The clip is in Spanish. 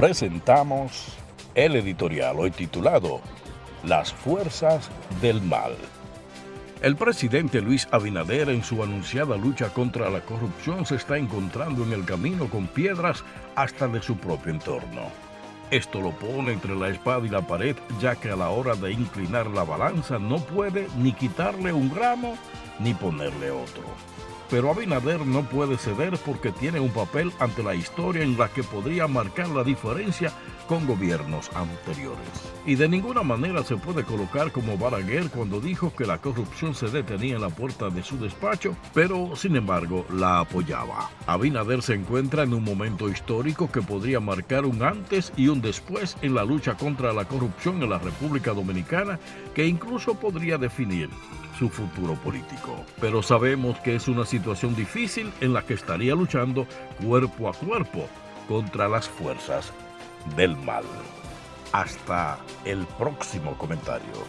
presentamos el editorial hoy titulado Las Fuerzas del Mal. El presidente Luis Abinader en su anunciada lucha contra la corrupción se está encontrando en el camino con piedras hasta de su propio entorno. Esto lo pone entre la espada y la pared ya que a la hora de inclinar la balanza no puede ni quitarle un gramo ni ponerle otro. Pero Abinader no puede ceder porque tiene un papel ante la historia en la que podría marcar la diferencia con gobiernos anteriores. Y de ninguna manera se puede colocar como Balaguer cuando dijo que la corrupción se detenía en la puerta de su despacho, pero sin embargo la apoyaba. Abinader se encuentra en un momento histórico que podría marcar un antes y un después en la lucha contra la corrupción en la República Dominicana que incluso podría definir su futuro político. Pero sabemos que es una situación difícil en la que estaría luchando cuerpo a cuerpo contra las fuerzas del mal. Hasta el próximo comentario.